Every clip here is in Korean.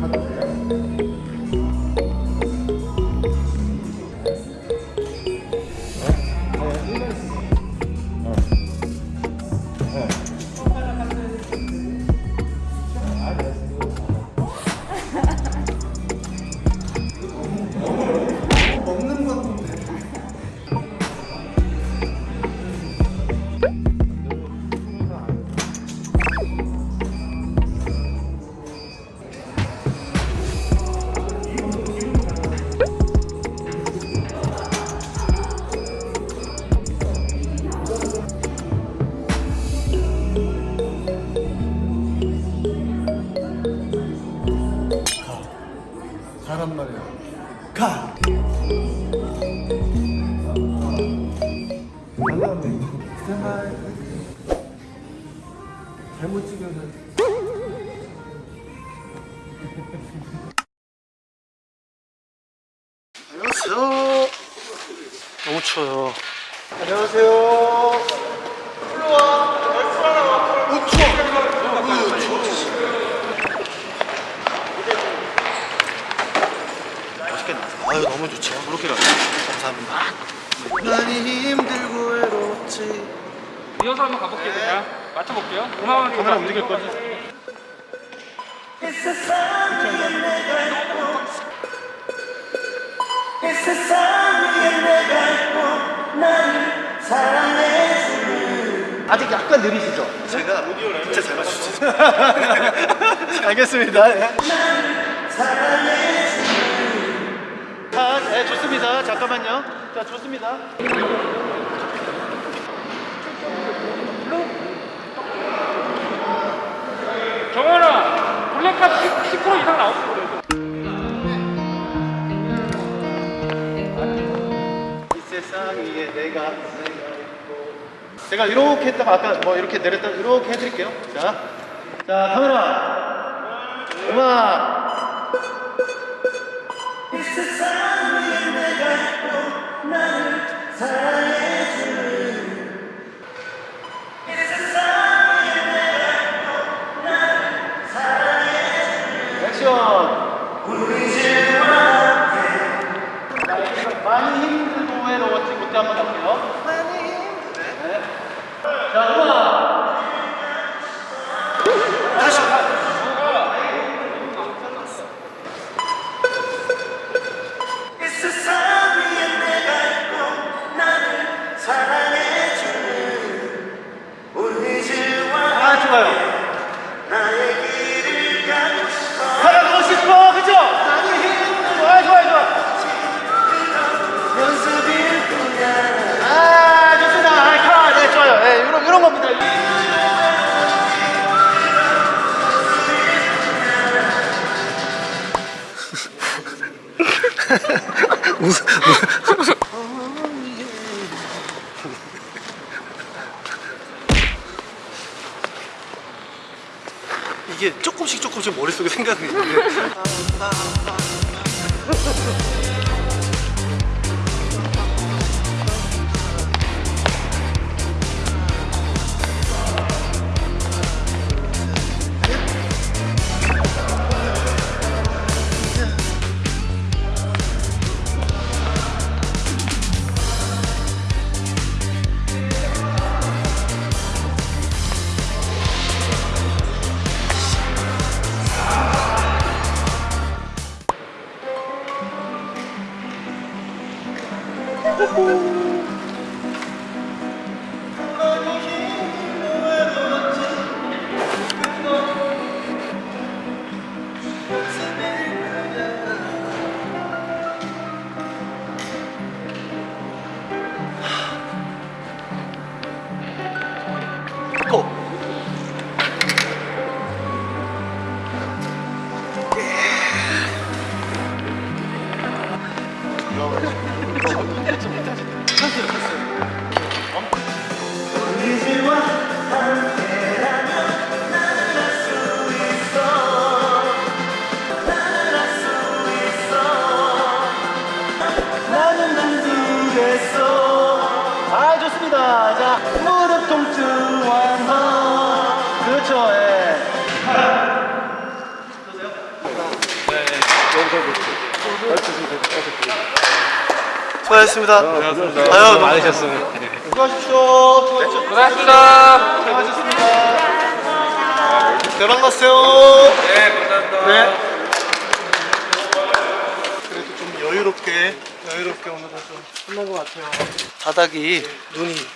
하도 가! 스탠바이 잘못 찍으면 안녕하세요. 너무 추워요. 안녕하세요 올라와 오 추워 으, 추워 맛있겠네 아유 너무 좋죠. 그렇게 감사합니다. 많이 힘들고 외롭지. 이어서 한번 가볼게요 그냥. 맞춰볼게요. 음악은 카메라 움직일 거지? 아직 약간 느리시죠? 제가 진짜 잘 맞추죠? 알겠습니다. 네. 자, 네, 좋습니다. 잠깐만요. 자 좋습니다. 정원아 블랙카 10, 10% 이상 나오고 이 세상 위에 내가 내가 있고. 제가 이렇게 했다가 아까 뭐 이렇게 내렸다 이렇게 해드릴게요. 자, 자 카메라. 음악 많이 힘들고 외로웠지 그때 한번 할게요 이게 조금씩 조금씩 머릿속에 생각이 있는데 고! 아 좋습니다 자 무릎 통증 완화 그렇죠 예. 수고하셨습니다. 아유, 많으셨어요. 수고하십시오. 고생하셨습니다 수고하셨습니다. 대박 났어요. 네 감사합니다 네. 그래도 좀 여유롭게 여유롭게 오늘은 좀 끝난 것 같아요. 바닥이 눈이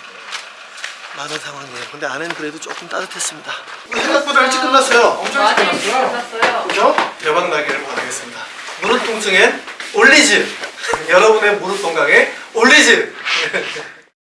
많은 상황이에요. 근데 안에는 그래도 조금 따뜻했습니다. 생각보다 일찍 끝났어요. 엄청 일찍 끝났어요. 그죠? 대박 나기를 바라겠습니다. 무릎 통증엔 올리즈. 여러분의 무릎 건강에 올리즈.